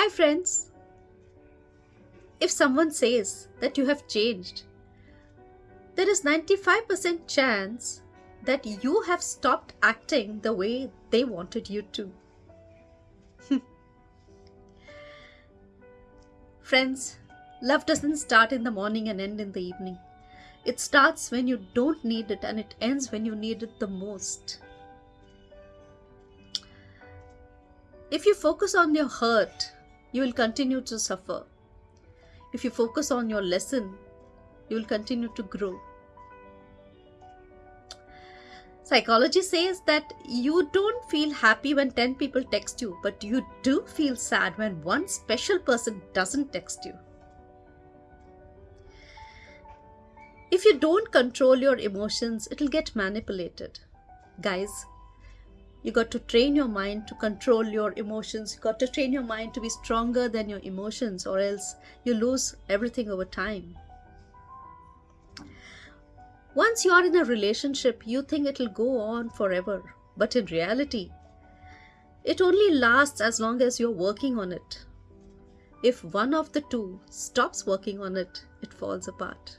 Hi, friends. If someone says that you have changed, there is 95% chance that you have stopped acting the way they wanted you to. Friends, love doesn't start in the morning and end in the evening. It starts when you don't need it and it ends when you need it the most. If you focus on your hurt, you will continue to suffer. If you focus on your lesson, you will continue to grow. Psychology says that you don't feel happy when 10 people text you, but you do feel sad when one special person doesn't text you. If you don't control your emotions, it'll get manipulated. Guys, you got to train your mind to control your emotions. You got to train your mind to be stronger than your emotions, or else you lose everything over time. Once you are in a relationship, you think it'll go on forever. But in reality, it only lasts as long as you're working on it. If one of the two stops working on it, it falls apart.